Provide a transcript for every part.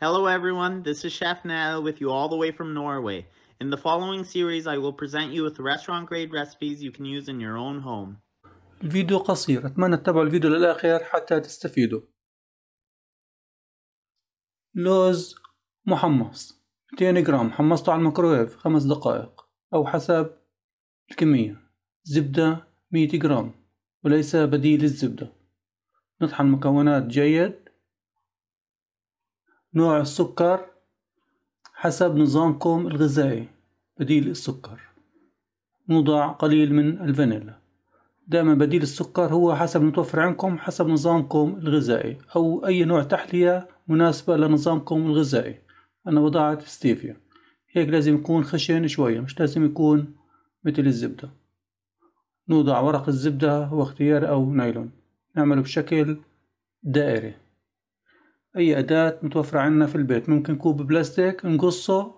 Hello everyone, this is Chef Nell with you all the way from Norway. In the following series I will present you with restaurant grade recipes you can use in your own home. الفيديو قصير أتمنى تتابعوا الفيديو للآخر حتى تستفيدوا لوز محمص 200 جرام حمصته على الميكروويف خمس دقائق أو حسب الكمية زبدة 100 جرام وليس بديل الزبدة نطحن المكونات جيد نوع السكر حسب نظامكم الغذائي. بديل السكر. نضع قليل من الفانيلا. دائما بديل السكر هو حسب المتوفر عندكم حسب نظامكم الغذائي أو أي نوع تحلية مناسبة لنظامكم الغذائي. أنا وضعت ستيفيا. هيك لازم يكون خشن شوية مش لازم يكون مثل الزبدة. نوضع ورق الزبدة هو اختيار أو نايلون. نعمله بشكل دائري. أي أداة متوفرة عندنا في البيت. ممكن كوب بلاستيك نقصه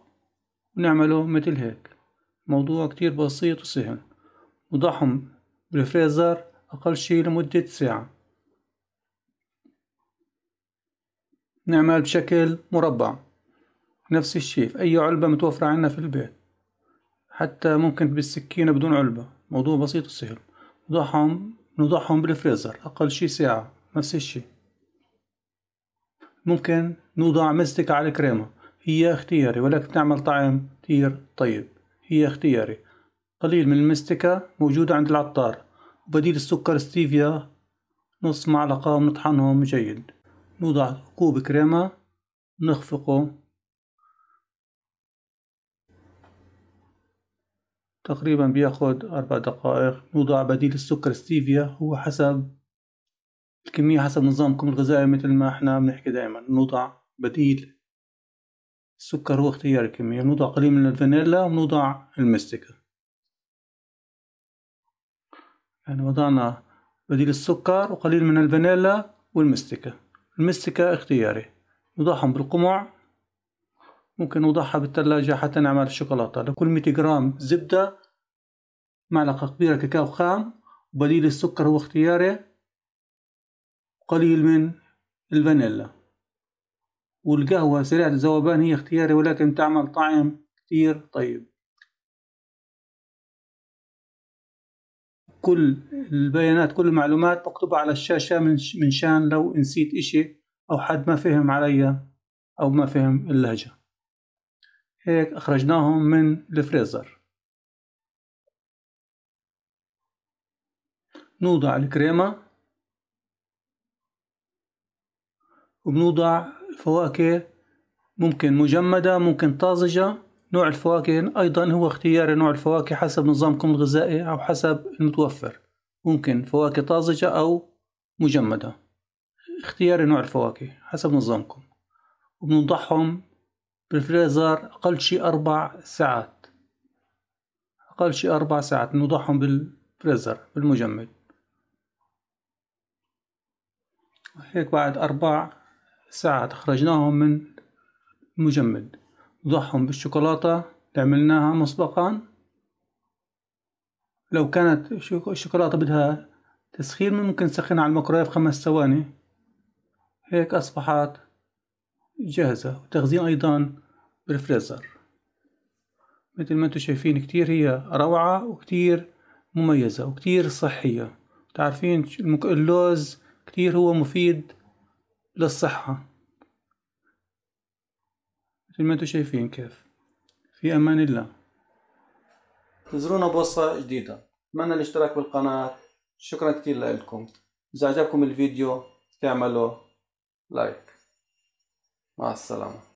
ونعمله مثل هيك. موضوع كتير بسيط وسهل. نضعهم بالفريزر أقل شي لمدة ساعة. نعمل بشكل مربع. نفس الشي في أي علبة متوفرة عندنا في البيت. حتى ممكن بالسكينة بدون علبة. موضوع بسيط وسهل. نضعهم بالفريزر أقل شي ساعة. نفس الشي. ممكن نوضع مستك على الكريمة. هي اختياري ولكن تعمل طعم كتير طيب. هي اختياري. قليل من المستكة موجودة عند العطار. وبديل السكر ستيفيا نص معلقة ونطحنهم جيد نوضع كوب كريمة نخفقه. تقريبا بياخد أربع دقائق. نوضع بديل السكر ستيفيا هو حسب الكمية حسب نظامكم الغذائي مثل ما إحنا بنحكي دائما نوضع بديل. السكر هو اختيار الكمية نوضع قليل من الفانيلا ونوضع المستكة. يعني وضعنا بديل السكر وقليل من الفانيلا والمستكة. المستكة اختياري نوضعهم بالقمع. ممكن نوضعها بالثلاجة حتى نعمل الشوكولاتة لكل 100 جرام زبدة معلقة كبيرة كاكاو خام وبديل السكر هو اختياري. قليل من الفانيلا. والقهوة سريعة الذوبان هي اختياري ولكن تعمل طعم كتير طيب. كل البيانات كل المعلومات مكتوبة على الشاشة من شان لو نسيت إشي أو حد ما فهم علي أو ما فهم اللهجة. هيك أخرجناهم من الفريزر. نوضع الكريمة. وبنوضع الفواكه ممكن مجمدة ممكن طازجة. نوع الفواكه أيضا هو اختيار نوع الفواكه حسب نظامكم الغذائي أو حسب المتوفر. ممكن فواكه طازجة أو مجمدة. اختيار نوع الفواكه حسب نظامكم. وبنوضعهم بالفريزر أقل شي أربع ساعات. أقل شي أربع ساعات نوضعهم بالفريزر بالمجمد. هيك بعد أربع ساعات أخرجناهم من المجمد نضعهم بالشوكولاتة عملناها مسبقا. لو كانت الشوكولاتة بدها تسخين ممكن تسخنها على الميكرويف خمس ثواني. هيك أصبحت جاهزة. وتخزين أيضا بالفريزر. مثل ما أنتم شايفين كتير هي روعة وكتير مميزة وكتير صحية. تعرفين اللوز كتير هو مفيد للصحة. مثل ما أنتم شايفين كيف. في أمان الله. انتظرونا بوصفة جديدة. أتمنى الاشتراك بالقناة. شكرا كتير لكم. إذا عجبكم الفيديو تعملوا لايك مع السلامة.